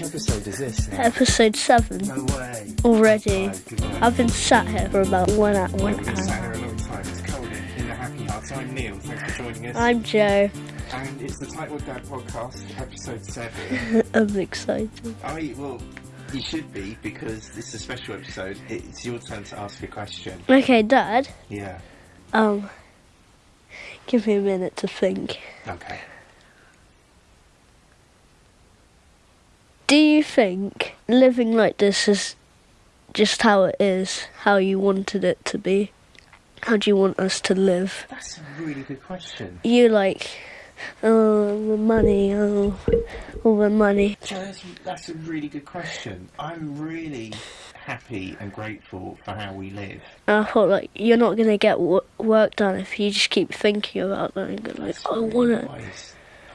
Which episode is this now? Episode 7 No way. already. Night. I've been sat here for about one, hour, one We've sat here a long time. It's Colin in the Happy Hearts. I'm Neil. Thanks for joining us. I'm Joe. and it's the Tightwad Dad podcast, episode seven. I'm excited. I well, you should be because this is a special episode. It's your turn to ask a question. Okay, Dad. Yeah. Um, give me a minute to think. Okay. Do you think living like this is just how it is, how you wanted it to be? How do you want us to live? That's a really good question. You like, oh, the money, oh, all the money. That's, that's a really good question. I'm really happy and grateful for how we live. I thought, like, you're not gonna get w- work done if you just keep thinking about that and go like, That's I really want it.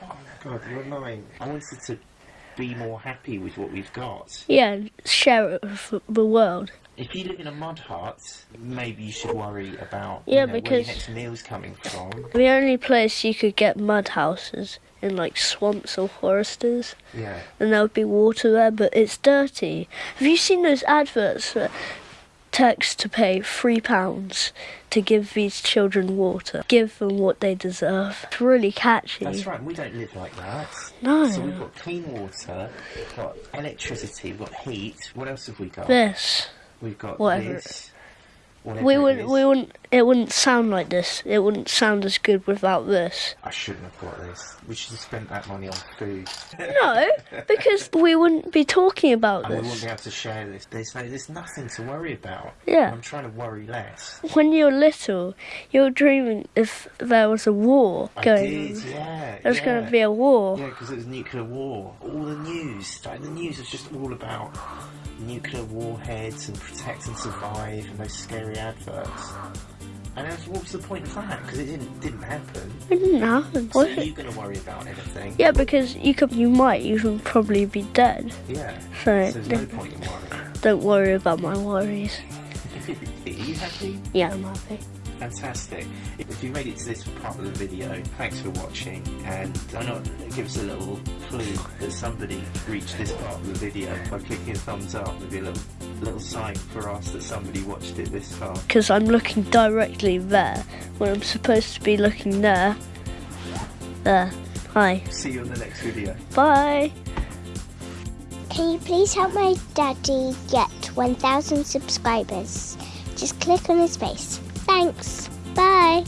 Oh my god, you're lying. I wanted to be more happy with what we've got. Yeah, share it with the world. If you live in a mud hut, maybe you should worry about Yeah, you know, where because- your next meal's coming from. The only place you could get mud houses in like swamps or forests, Yeah. and there would be water there, but it's dirty. Have you seen those adverts that text to pay three pounds to give these children water? Give them what they deserve. It's really catchy. That's right, we don't live like that. No. So we've got clean water, we've got electricity, we've got heat. What else have we got? This. We've got Whatever. this. We it would is. we wouldn't it wouldn't sound like this. It wouldn't sound as good without this. I shouldn't have got this. We should have spent that money on food. No, because we wouldn't be talking about And we wouldn't be able to share this. There's, no, there's nothing to worry about. Yeah. I'm trying to worry less. When you're little, you're dreaming if there was a war I going did, on. yeah. There's yeah. going to be a war. Yeah, because it was nuclear war. All the news, like the news was just all about nuclear warheads and protect and survive and those scary adverts. And then what was the point of that? Because it didn't didn't happen. It didn't happen. So are you going to worry about anything? Yeah, because you could, you might even probably be dead. Yeah. So So there's no don't, point in worrying. don't worry about my worries. Are you happy? Yeah, I'm happy. Fantastic. If you made it to this part of the video, thanks for watching. And why not give us a little clue that somebody reached this part of the video by clicking a thumbs up? Maybe a little, little sign for us that somebody watched it this far. Because I'm looking directly there when I'm supposed to be looking there. There. Hi. See you in the next video. Bye. Can you please help my daddy get 1,000 subscribers? Just click on his face. Thanks. Bye.